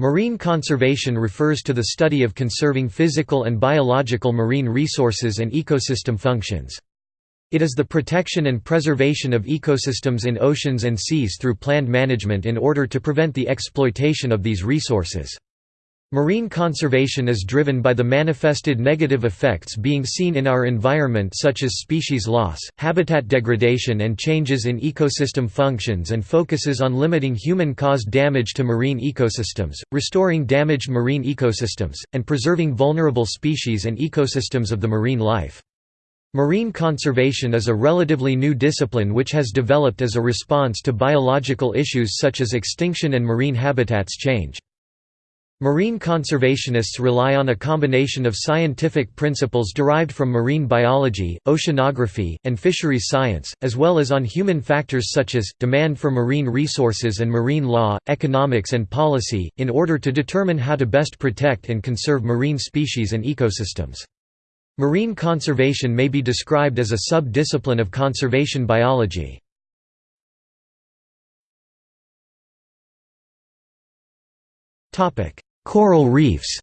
Marine conservation refers to the study of conserving physical and biological marine resources and ecosystem functions. It is the protection and preservation of ecosystems in oceans and seas through planned management in order to prevent the exploitation of these resources. Marine conservation is driven by the manifested negative effects being seen in our environment such as species loss, habitat degradation and changes in ecosystem functions and focuses on limiting human-caused damage to marine ecosystems, restoring damaged marine ecosystems, and preserving vulnerable species and ecosystems of the marine life. Marine conservation is a relatively new discipline which has developed as a response to biological issues such as extinction and marine habitats change. Marine conservationists rely on a combination of scientific principles derived from marine biology, oceanography, and fisheries science, as well as on human factors such as, demand for marine resources and marine law, economics and policy, in order to determine how to best protect and conserve marine species and ecosystems. Marine conservation may be described as a sub-discipline of conservation biology. Coral reefs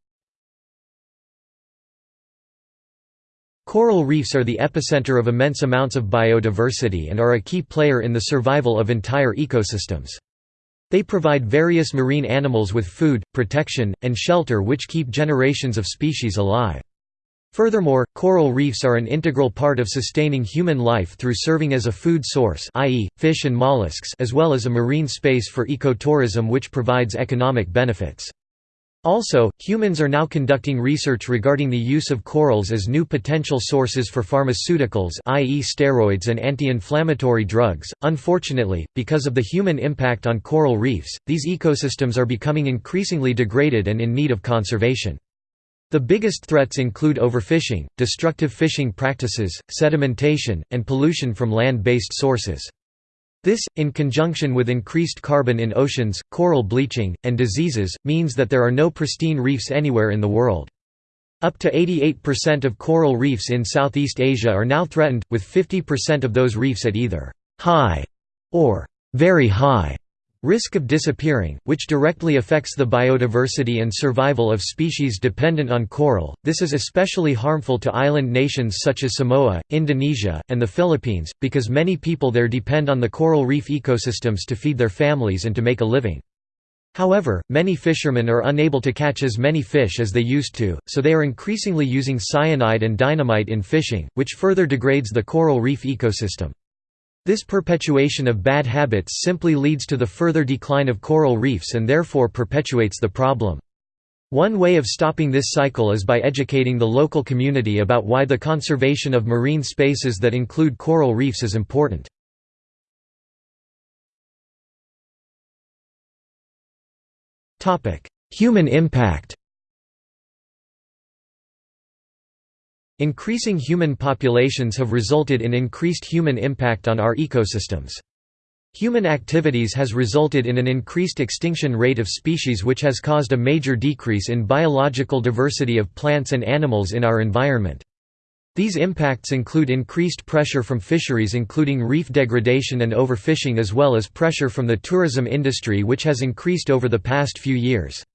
Coral reefs are the epicenter of immense amounts of biodiversity and are a key player in the survival of entire ecosystems. They provide various marine animals with food, protection, and shelter which keep generations of species alive. Furthermore, coral reefs are an integral part of sustaining human life through serving as a food source i.e., fish and mollusks as well as a marine space for ecotourism which provides economic benefits. Also, humans are now conducting research regarding the use of corals as new potential sources for pharmaceuticals i.e. steroids and anti-inflammatory drugs. Unfortunately, because of the human impact on coral reefs, these ecosystems are becoming increasingly degraded and in need of conservation. The biggest threats include overfishing, destructive fishing practices, sedimentation, and pollution from land-based sources. This, in conjunction with increased carbon in oceans, coral bleaching, and diseases, means that there are no pristine reefs anywhere in the world. Up to 88% of coral reefs in Southeast Asia are now threatened, with 50% of those reefs at either high or very high Risk of disappearing, which directly affects the biodiversity and survival of species dependent on coral. This is especially harmful to island nations such as Samoa, Indonesia, and the Philippines, because many people there depend on the coral reef ecosystems to feed their families and to make a living. However, many fishermen are unable to catch as many fish as they used to, so they are increasingly using cyanide and dynamite in fishing, which further degrades the coral reef ecosystem. This perpetuation of bad habits simply leads to the further decline of coral reefs and therefore perpetuates the problem. One way of stopping this cycle is by educating the local community about why the conservation of marine spaces that include coral reefs is important. Human impact Increasing human populations have resulted in increased human impact on our ecosystems. Human activities has resulted in an increased extinction rate of species which has caused a major decrease in biological diversity of plants and animals in our environment. These impacts include increased pressure from fisheries including reef degradation and overfishing as well as pressure from the tourism industry which has increased over the past few years.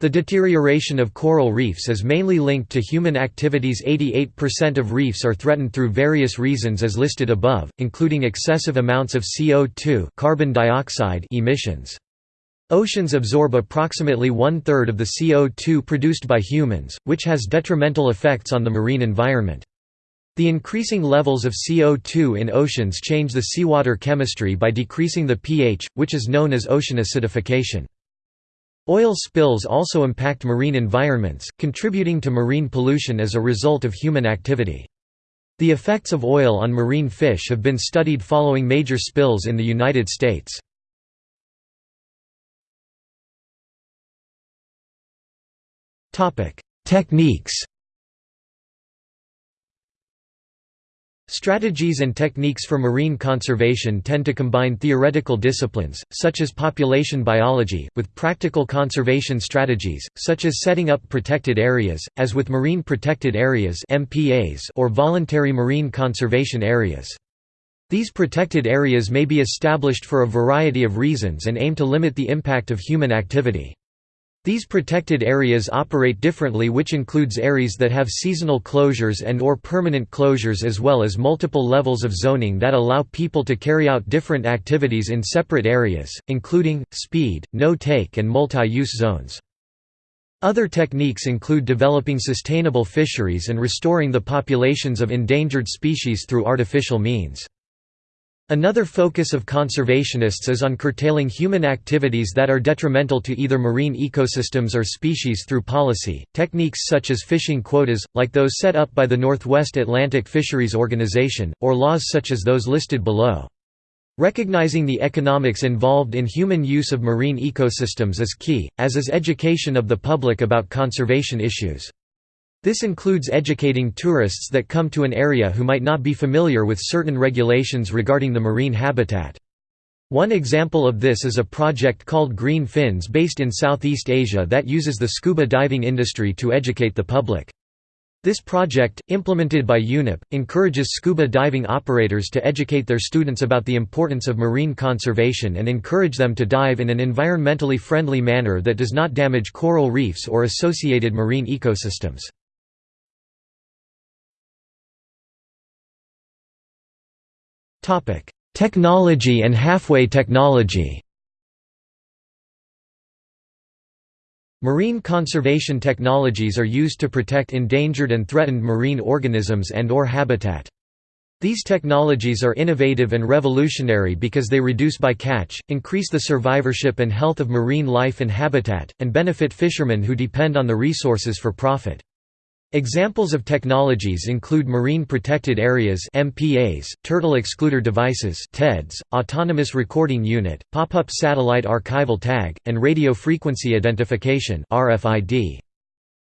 The deterioration of coral reefs is mainly linked to human activities 88% of reefs are threatened through various reasons as listed above, including excessive amounts of CO2 carbon dioxide emissions. Oceans absorb approximately one-third of the CO2 produced by humans, which has detrimental effects on the marine environment. The increasing levels of CO2 in oceans change the seawater chemistry by decreasing the pH, which is known as ocean acidification. Oil spills also impact marine environments, contributing to marine pollution as a result of human activity. The effects of oil on marine fish have been studied following major spills in the United States. Techniques Strategies and techniques for marine conservation tend to combine theoretical disciplines, such as population biology, with practical conservation strategies, such as setting up protected areas, as with marine protected areas or voluntary marine conservation areas. These protected areas may be established for a variety of reasons and aim to limit the impact of human activity. These protected areas operate differently which includes areas that have seasonal closures and or permanent closures as well as multiple levels of zoning that allow people to carry out different activities in separate areas, including, speed, no-take and multi-use zones. Other techniques include developing sustainable fisheries and restoring the populations of endangered species through artificial means. Another focus of conservationists is on curtailing human activities that are detrimental to either marine ecosystems or species through policy. Techniques such as fishing quotas, like those set up by the Northwest Atlantic Fisheries Organization, or laws such as those listed below. Recognizing the economics involved in human use of marine ecosystems is key, as is education of the public about conservation issues. This includes educating tourists that come to an area who might not be familiar with certain regulations regarding the marine habitat. One example of this is a project called Green Fins based in Southeast Asia that uses the scuba diving industry to educate the public. This project, implemented by UNEP, encourages scuba diving operators to educate their students about the importance of marine conservation and encourage them to dive in an environmentally friendly manner that does not damage coral reefs or associated marine ecosystems. Technology and halfway technology Marine conservation technologies are used to protect endangered and threatened marine organisms and or habitat. These technologies are innovative and revolutionary because they reduce bycatch, increase the survivorship and health of marine life and habitat, and benefit fishermen who depend on the resources for profit. Examples of technologies include marine protected areas (MPAs), turtle excluder devices (TEDs), autonomous recording unit, pop-up satellite archival tag, and radio frequency identification (RFID).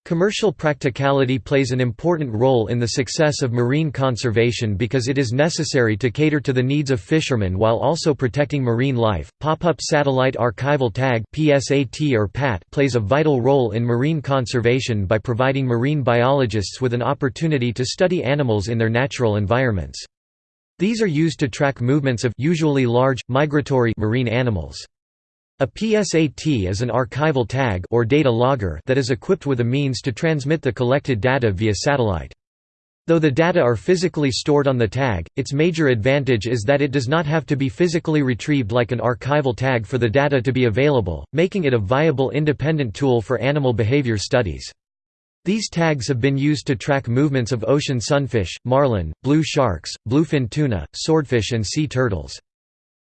Commercial practicality plays an important role in the success of marine conservation because it is necessary to cater to the needs of fishermen while also protecting marine life. Pop-up satellite archival tag (PSAT or PAT) plays a vital role in marine conservation by providing marine biologists with an opportunity to study animals in their natural environments. These are used to track movements of usually large migratory marine animals. A PSAT is an archival tag or data logger that is equipped with a means to transmit the collected data via satellite. Though the data are physically stored on the tag, its major advantage is that it does not have to be physically retrieved like an archival tag for the data to be available, making it a viable independent tool for animal behavior studies. These tags have been used to track movements of ocean sunfish, marlin, blue sharks, bluefin tuna, swordfish and sea turtles.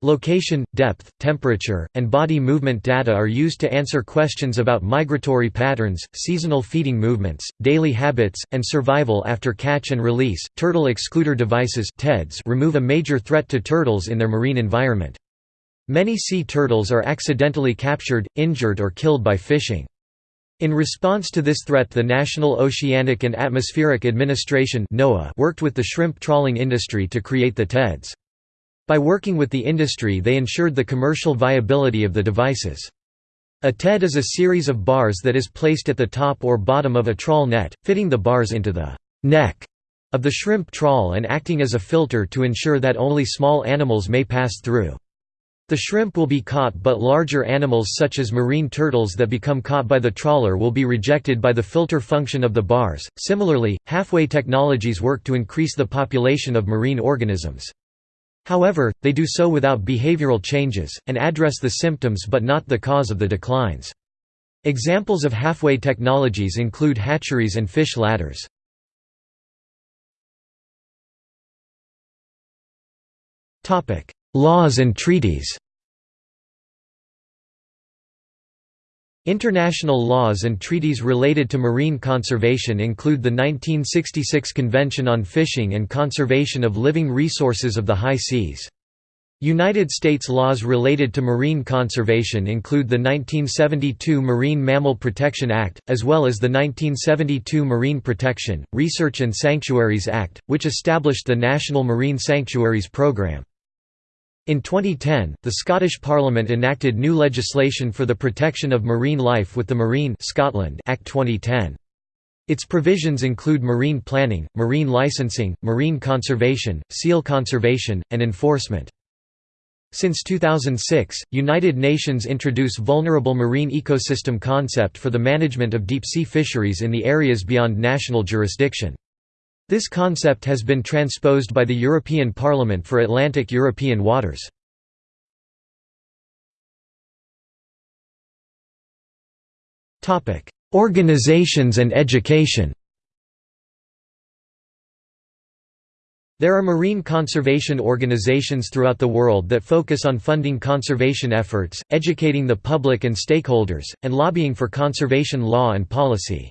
Location, depth, temperature, and body movement data are used to answer questions about migratory patterns, seasonal feeding movements, daily habits, and survival after catch and release. Turtle excluder devices (TEDs) remove a major threat to turtles in their marine environment. Many sea turtles are accidentally captured, injured or killed by fishing. In response to this threat the National Oceanic and Atmospheric Administration worked with the shrimp trawling industry to create the TEDs. By working with the industry they ensured the commercial viability of the devices. A TED is a series of bars that is placed at the top or bottom of a trawl net, fitting the bars into the neck of the shrimp trawl and acting as a filter to ensure that only small animals may pass through. The shrimp will be caught but larger animals such as marine turtles that become caught by the trawler will be rejected by the filter function of the bars. Similarly, halfway technologies work to increase the population of marine organisms. However, they do so without behavioral changes, and address the symptoms but not the cause of the declines. Examples of halfway technologies include hatcheries and fish ladders. Laws and treaties International laws and treaties related to marine conservation include the 1966 Convention on Fishing and Conservation of Living Resources of the High Seas. United States laws related to marine conservation include the 1972 Marine Mammal Protection Act, as well as the 1972 Marine Protection, Research and Sanctuaries Act, which established the National Marine Sanctuaries Program. In 2010, the Scottish Parliament enacted new legislation for the protection of marine life with the Marine Scotland Act 2010. Its provisions include marine planning, marine licensing, marine conservation, seal conservation, and enforcement. Since 2006, United Nations introduce vulnerable marine ecosystem concept for the management of deep-sea fisheries in the areas beyond national jurisdiction. This concept has been transposed by the European Parliament for Atlantic European waters. Organizations and education There are marine conservation organizations throughout the world that focus on funding conservation efforts, educating the public and stakeholders, and lobbying for conservation law and policy.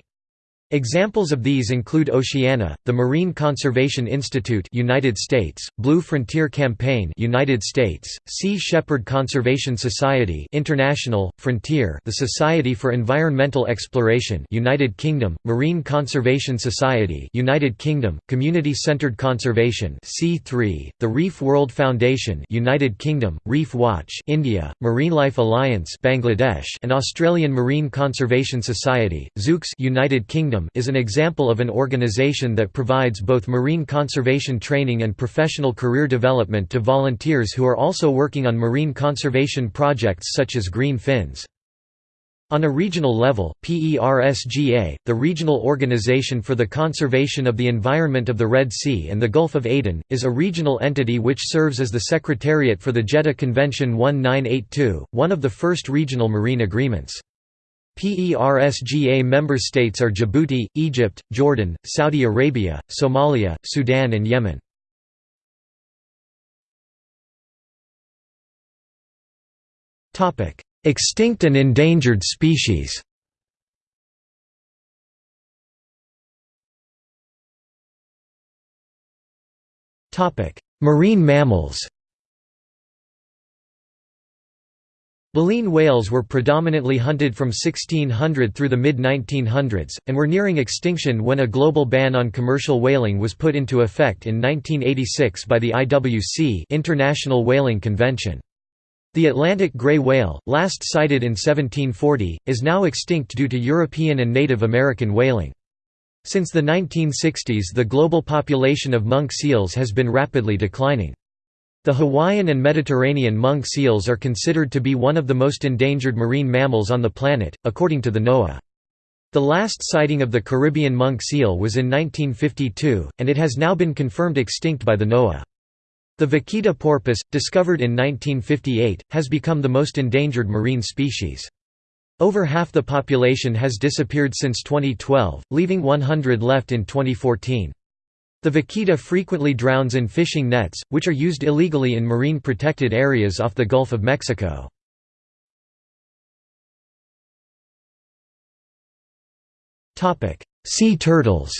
Examples of these include Oceana, the Marine Conservation Institute, United States; Blue Frontier Campaign, United States; Sea Shepherd Conservation Society, International; Frontier, the Society for Environmental Exploration, United Kingdom; Marine Conservation Society, United Kingdom; Community Centered Conservation, C3; the Reef World Foundation, United Kingdom; Reef Watch, India; Marine Life Alliance, Bangladesh, and Australian Marine Conservation Society, Zooks, United Kingdom is an example of an organization that provides both marine conservation training and professional career development to volunteers who are also working on marine conservation projects such as Green Fins. On a regional level, PERSGA, the regional organization for the conservation of the environment of the Red Sea and the Gulf of Aden, is a regional entity which serves as the secretariat for the Jeddah Convention 1982, one of the first regional marine agreements. PERSGA member states are Djibouti, Egypt, Jordan, Saudi Arabia, Somalia, Sudan and Yemen. Extinct and endangered species Marine mammals Baleen whales were predominantly hunted from 1600 through the mid-1900s, and were nearing extinction when a global ban on commercial whaling was put into effect in 1986 by the IWC International Whaling Convention. The Atlantic gray whale, last sighted in 1740, is now extinct due to European and Native American whaling. Since the 1960s the global population of monk seals has been rapidly declining. The Hawaiian and Mediterranean monk seals are considered to be one of the most endangered marine mammals on the planet, according to the NOAA. The last sighting of the Caribbean monk seal was in 1952, and it has now been confirmed extinct by the NOAA. The vaquita porpoise, discovered in 1958, has become the most endangered marine species. Over half the population has disappeared since 2012, leaving 100 left in 2014. The vaquita frequently drowns in fishing nets, which are used illegally in marine protected areas off the Gulf of Mexico. sea turtles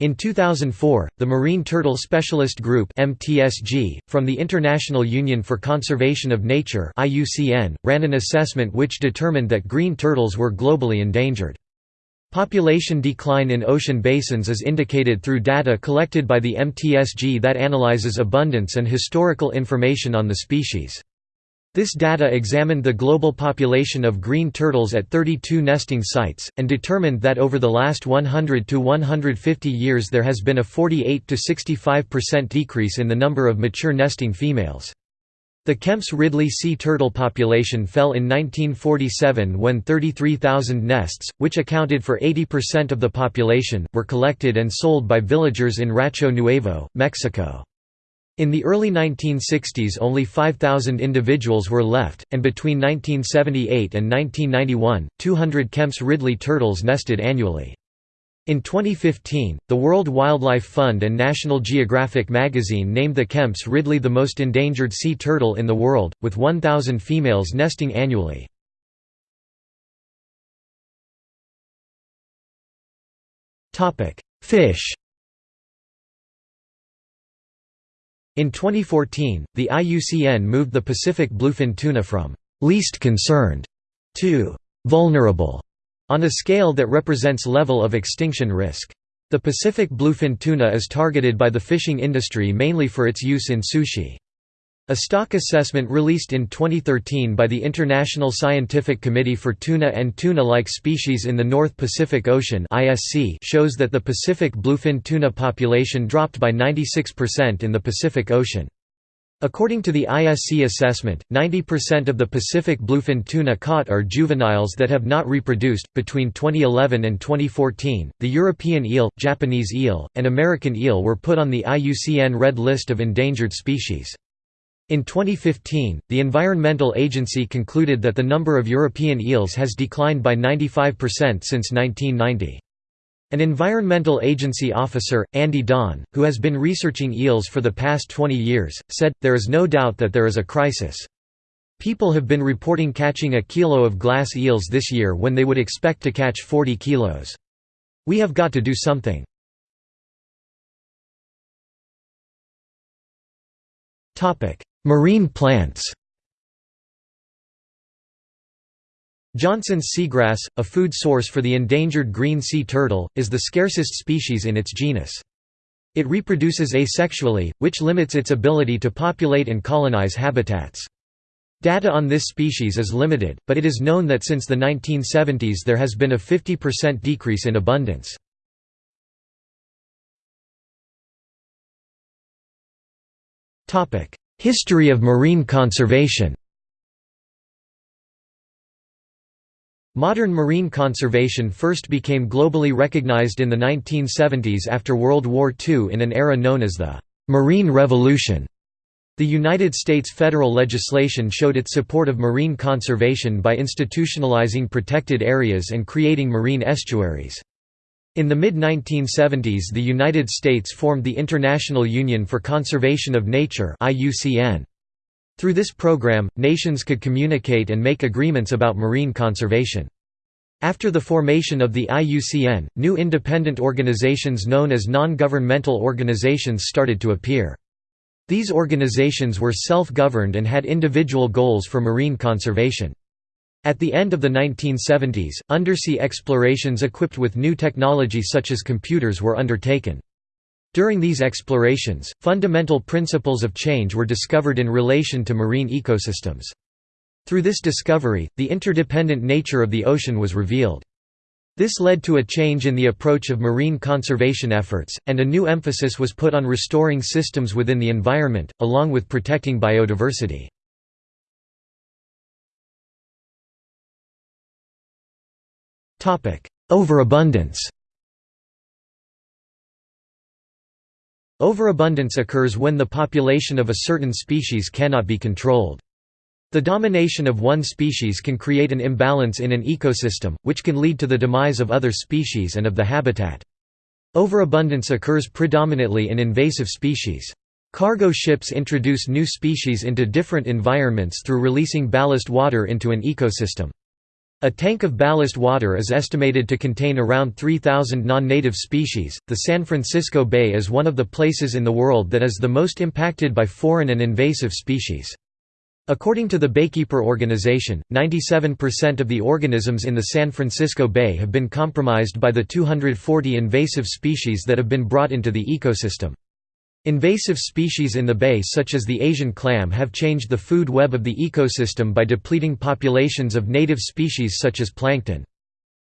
In 2004, the Marine Turtle Specialist Group (MTSG) from the International Union for Conservation of Nature (IUCN) ran an assessment which determined that green turtles were globally endangered. Population decline in ocean basins is indicated through data collected by the MTSG that analyzes abundance and historical information on the species. This data examined the global population of green turtles at 32 nesting sites, and determined that over the last 100 to 150 years there has been a 48 to 65% decrease in the number of mature nesting females. The Kemp's Ridley sea turtle population fell in 1947 when 33,000 nests, which accounted for 80% of the population, were collected and sold by villagers in Rancho Nuevo, Mexico. In the early 1960s only 5,000 individuals were left, and between 1978 and 1991, 200 Kemp's Ridley turtles nested annually. In 2015, the World Wildlife Fund and National Geographic magazine named the Kemp's Ridley the most endangered sea turtle in the world, with 1,000 females nesting annually. Fish In 2014, the IUCN moved the Pacific bluefin tuna from «least concerned» to «vulnerable» on a scale that represents level of extinction risk. The Pacific bluefin tuna is targeted by the fishing industry mainly for its use in sushi. A stock assessment released in 2013 by the International Scientific Committee for Tuna and Tuna-like Species in the North Pacific Ocean shows that the Pacific bluefin tuna population dropped by 96% in the Pacific Ocean. According to the ISC assessment, 90% of the Pacific bluefin tuna caught are juveniles that have not reproduced. Between 2011 and 2014, the European eel, Japanese eel, and American eel were put on the IUCN Red List of Endangered Species. In 2015, the Environmental Agency concluded that the number of European eels has declined by 95% since 1990. An environmental agency officer, Andy Don, who has been researching eels for the past 20 years, said, There is no doubt that there is a crisis. People have been reporting catching a kilo of glass eels this year when they would expect to catch 40 kilos. We have got to do something. Marine plants Johnson's seagrass, a food source for the endangered green sea turtle, is the scarcest species in its genus. It reproduces asexually, which limits its ability to populate and colonize habitats. Data on this species is limited, but it is known that since the 1970s there has been a 50% decrease in abundance. History of marine conservation Modern marine conservation first became globally recognized in the 1970s after World War II in an era known as the «Marine Revolution». The United States federal legislation showed its support of marine conservation by institutionalizing protected areas and creating marine estuaries. In the mid-1970s the United States formed the International Union for Conservation of Nature Through this program, nations could communicate and make agreements about marine conservation. After the formation of the IUCN, new independent organizations known as non-governmental organizations started to appear. These organizations were self-governed and had individual goals for marine conservation. At the end of the 1970s, undersea explorations equipped with new technology such as computers were undertaken. During these explorations, fundamental principles of change were discovered in relation to marine ecosystems. Through this discovery, the interdependent nature of the ocean was revealed. This led to a change in the approach of marine conservation efforts, and a new emphasis was put on restoring systems within the environment, along with protecting biodiversity. Overabundance Overabundance occurs when the population of a certain species cannot be controlled. The domination of one species can create an imbalance in an ecosystem, which can lead to the demise of other species and of the habitat. Overabundance occurs predominantly in invasive species. Cargo ships introduce new species into different environments through releasing ballast water into an ecosystem. A tank of ballast water is estimated to contain around 3,000 non-native species. The San Francisco Bay is one of the places in the world that is the most impacted by foreign and invasive species. According to the Baykeeper Organization, 97% of the organisms in the San Francisco Bay have been compromised by the 240 invasive species that have been brought into the ecosystem. Invasive species in the bay such as the Asian clam have changed the food web of the ecosystem by depleting populations of native species such as plankton.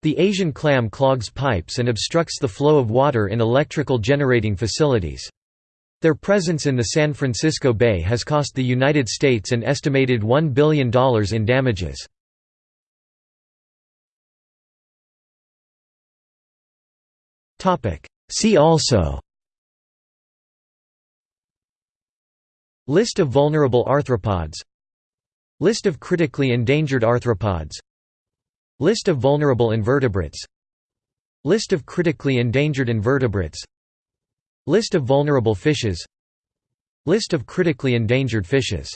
The Asian clam clogs pipes and obstructs the flow of water in electrical generating facilities. Their presence in the San Francisco Bay has cost the United States an estimated $1 billion in damages. See also List of vulnerable arthropods. List of critically endangered arthropods. List of vulnerable invertebrates. List of critically endangered invertebrates. List of vulnerable fishes. List of critically endangered fishes